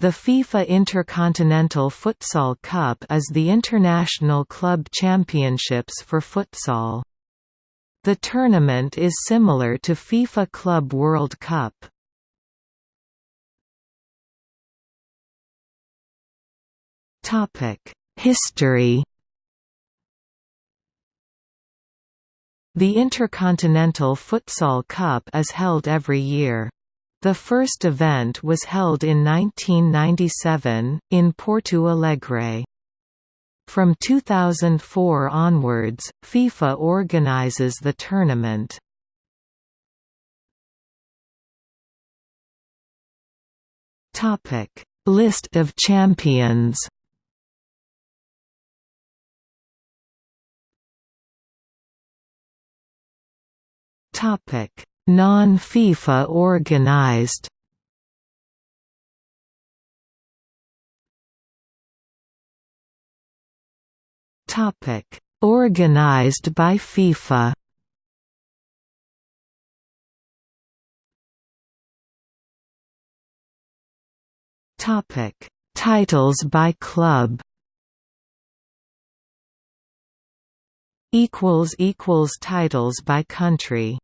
The FIFA Intercontinental Futsal Cup is the international club championships for futsal. The tournament is similar to FIFA Club World Cup. History The Intercontinental Futsal Cup is held every year. The first event was held in 1997, in Porto Alegre. From 2004 onwards, FIFA organizes the tournament. List of champions Topic Non-FIFA organized Topic: Organized by FIFA. Topic: Titles by club. Equals equals titles by country.